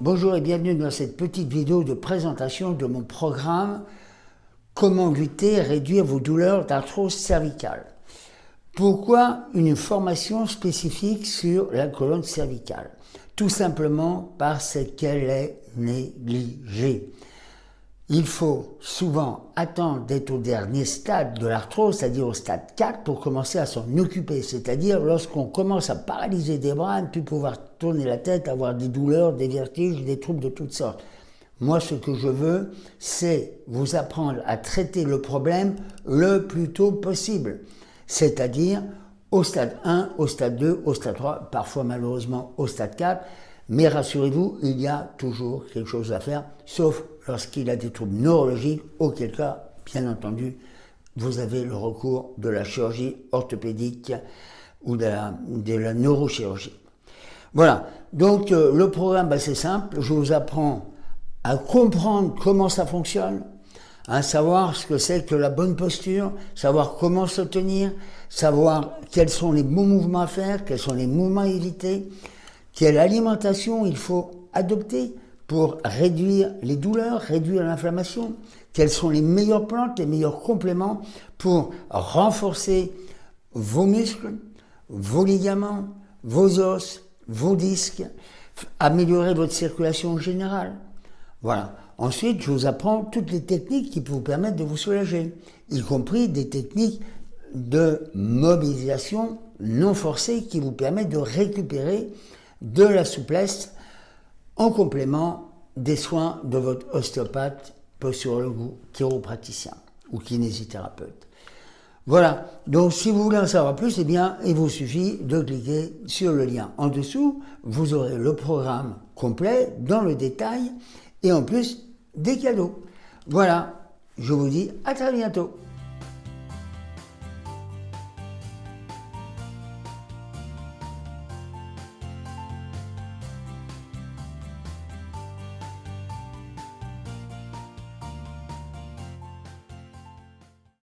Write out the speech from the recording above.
Bonjour et bienvenue dans cette petite vidéo de présentation de mon programme Comment lutter et réduire vos douleurs d'arthrose cervicale. Pourquoi une formation spécifique sur la colonne cervicale? Tout simplement parce qu'elle est négligée. Il faut souvent attendre d'être au dernier stade de l'arthrose, c'est-à-dire au stade 4, pour commencer à s'en occuper. C'est-à-dire lorsqu'on commence à paralyser des bras, ne plus pouvoir tourner la tête, avoir des douleurs, des vertiges, des troubles de toutes sortes. Moi, ce que je veux, c'est vous apprendre à traiter le problème le plus tôt possible. C'est-à-dire au stade 1, au stade 2, au stade 3, parfois malheureusement au stade 4. Mais rassurez-vous, il y a toujours quelque chose à faire, sauf lorsqu'il a des troubles neurologiques, auquel cas, bien entendu, vous avez le recours de la chirurgie orthopédique ou de la, neurochirurgie. Voilà, donc euh, le programme, bah, c'est simple, je vous apprends à comprendre comment ça fonctionne, à savoir ce que c'est que la bonne posture, savoir comment se tenir, savoir quels sont les bons mouvements à faire, quels sont les mouvements à éviter, quelle alimentation il faut adopter pour réduire les douleurs, réduire l'inflammation, quelles sont les meilleures plantes, les meilleurs compléments pour renforcer vos muscles, vos ligaments, vos os, vos disques, améliorer votre circulation générale. Voilà. Ensuite, je vous apprends toutes les techniques qui peuvent vous permettre de vous soulager, y compris des techniques de mobilisation non forcée qui vous permettent de récupérer de la souplesse en complément des soins de votre ostéopathe, posturologue ou chiropraticien ou kinésithérapeute. Voilà, donc si vous voulez en savoir plus, eh bien, il vous suffit de cliquer sur le lien en dessous. Vous aurez le programme complet dans le détail et en plus des cadeaux. Voilà, je vous dis à très bientôt.